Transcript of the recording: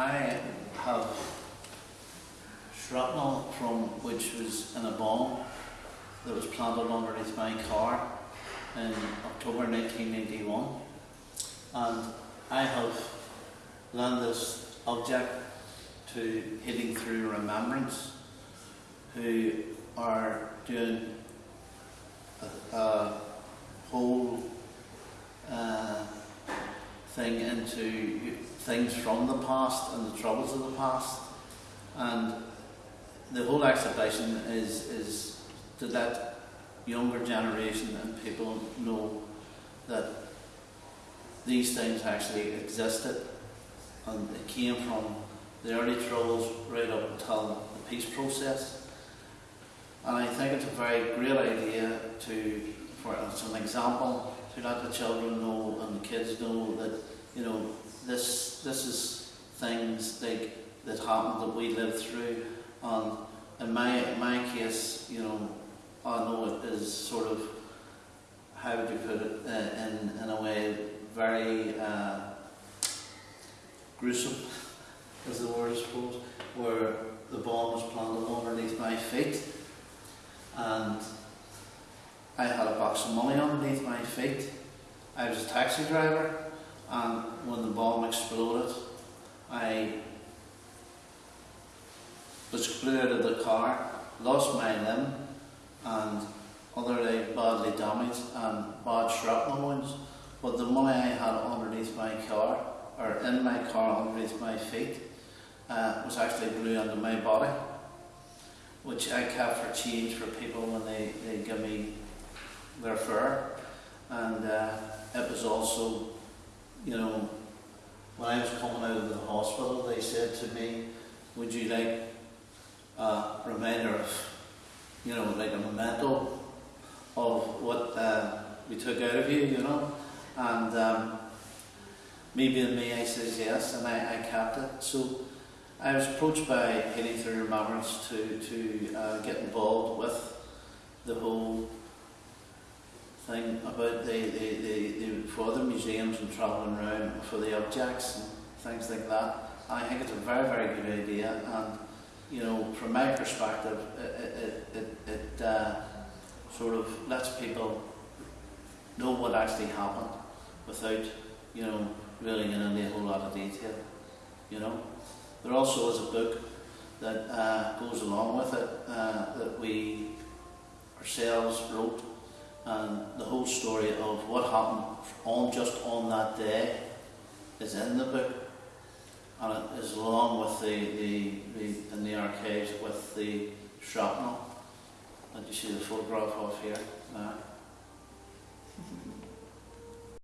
I have shrapnel from which was in a bomb that was planted underneath my car in October 1981 and I have learned this object to Healing Through Remembrance who are doing a, a whole uh, thing into things from the past and the troubles of the past. And the whole exhibition is, is to let younger generation and people know that these things actually existed and it came from the early troubles right up until the peace process. And I think it's a very great idea to, for as an example, to let the children know and the kids know that, you know, this this is things like that happened that we lived through. And in my my case, you know, I know it is sort of how would you put it uh, in in a way very uh, gruesome is the word I suppose where the bomb was planted underneath my feet. And I had a box of money underneath my feet. I was a taxi driver and when the bomb exploded, I was blew out of the car, lost my limb, and other badly damaged and bad shrapnel wounds. But the money I had underneath my car, or in my car underneath my feet, uh, was actually blew into my body, which I kept for change for people when they, they give me their fare. And uh, it was also you know, when I was coming out of the hospital, they said to me, would you like a reminder of, you know, like a memento of what uh, we took out of you, you know? And um, me being me, I says yes, and I, I kept it. So I was approached by Healing Through Remembrance to, to uh, get involved with the whole thing about the, the, the, the for other museums and travelling around for the objects and things like that. I think it's a very, very good idea and you know, from my perspective, it, it, it, it uh, sort of lets people know what actually happened without, you know, really getting into a whole lot of detail, you know. There also is a book that uh, goes along with it uh, that we ourselves wrote and the whole story of what happened on just on that day is in the book and it is along with the, the, the in the archives with the shrapnel that you see the photograph of here.